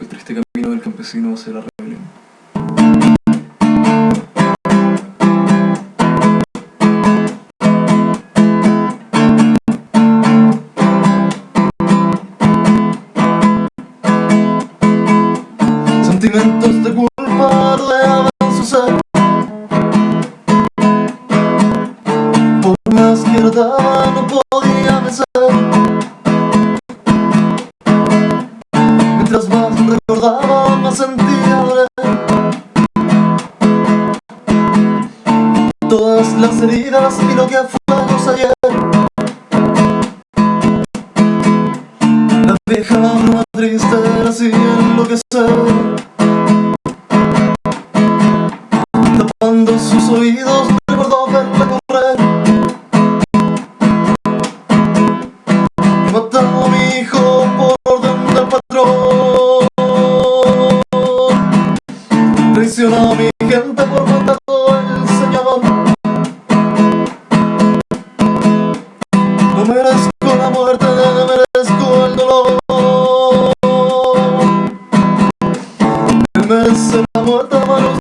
el triste camino del campesino hacia la rebelión. Sentimientos de culpa rodeaban su ser Por más que trataba no podía vencer Mientras más recordaba más sentía doler Todas las heridas y lo que fue ayer La vieja bruma triste era así enloquecer Tapando sus oídos Traicionó mi gente por mandato del Señor No merezco la muerte, merezco el dolor. Me merece la muerte a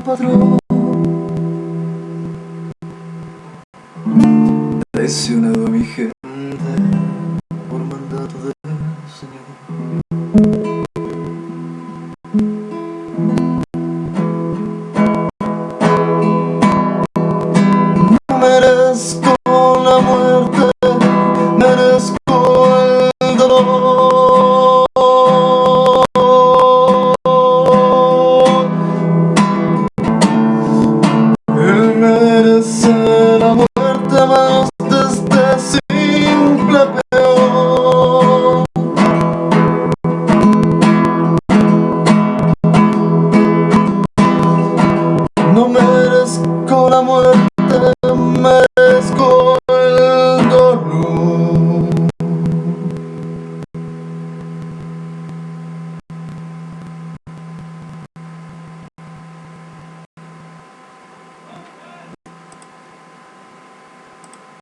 del patrón Traicionado a mi gente. Por mandato del Señor. No merezco